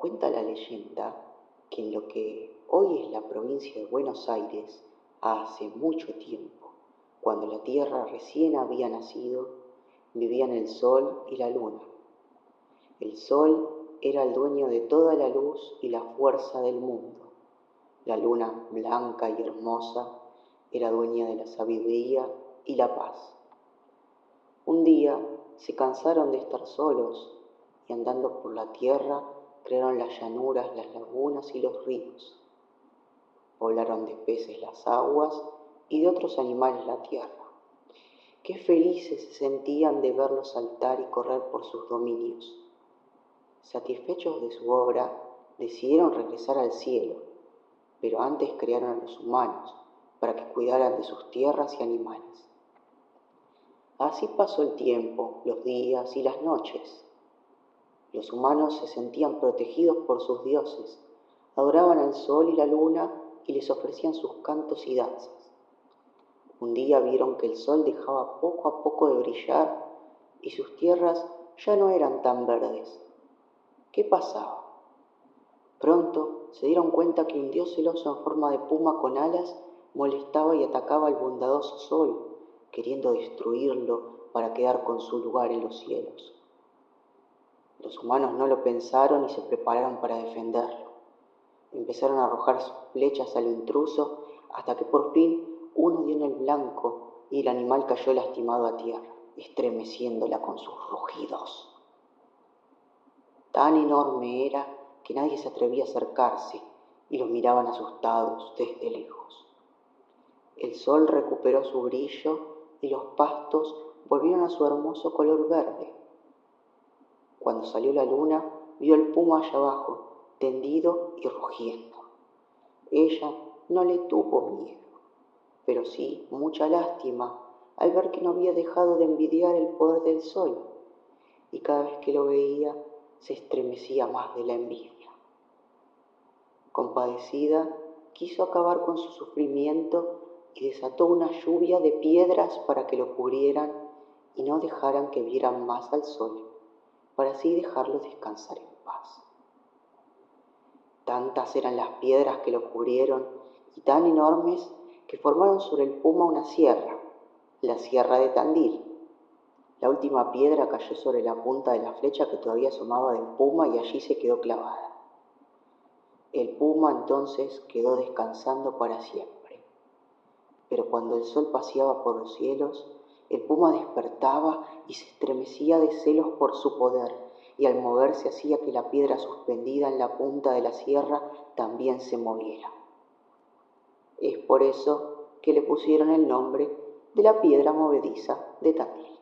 Cuenta la leyenda que en lo que hoy es la provincia de Buenos Aires, hace mucho tiempo, cuando la tierra recién había nacido, vivían el sol y la luna. El sol era el dueño de toda la luz y la fuerza del mundo. La luna, blanca y hermosa, era dueña de la sabiduría y la paz. Un día se cansaron de estar solos y andando por la tierra crearon las llanuras, las lagunas y los ríos. Poblaron de peces las aguas y de otros animales la tierra. Qué felices se sentían de verlos saltar y correr por sus dominios. Satisfechos de su obra, decidieron regresar al cielo, pero antes crearon a los humanos para que cuidaran de sus tierras y animales. Así pasó el tiempo, los días y las noches. Los humanos se sentían protegidos por sus dioses, adoraban al sol y la luna y les ofrecían sus cantos y danzas. Un día vieron que el sol dejaba poco a poco de brillar y sus tierras ya no eran tan verdes. ¿Qué pasaba? Pronto se dieron cuenta que un dios celoso en forma de puma con alas molestaba y atacaba al bondadoso sol, queriendo destruirlo para quedar con su lugar en los cielos. Los humanos no lo pensaron y se prepararon para defenderlo. Empezaron a arrojar sus flechas al intruso hasta que por fin uno dio en el blanco y el animal cayó lastimado a tierra, estremeciéndola con sus rugidos. Tan enorme era que nadie se atrevía a acercarse y lo miraban asustados desde lejos. El sol recuperó su brillo y los pastos volvieron a su hermoso color verde. Cuando salió la luna, vio el puma allá abajo, tendido y rugiendo. Ella no le tuvo miedo, pero sí mucha lástima al ver que no había dejado de envidiar el poder del sol, y cada vez que lo veía se estremecía más de la envidia. Compadecida, quiso acabar con su sufrimiento y desató una lluvia de piedras para que lo cubrieran y no dejaran que vieran más al sol para así dejarlo descansar en paz. Tantas eran las piedras que lo cubrieron y tan enormes que formaron sobre el puma una sierra, la sierra de Tandil. La última piedra cayó sobre la punta de la flecha que todavía asomaba del puma y allí se quedó clavada. El puma entonces quedó descansando para siempre. Pero cuando el sol paseaba por los cielos, el puma despertaba y se estremecía de celos por su poder, y al moverse hacía que la piedra suspendida en la punta de la sierra también se moviera. Es por eso que le pusieron el nombre de la piedra movediza de Tandil.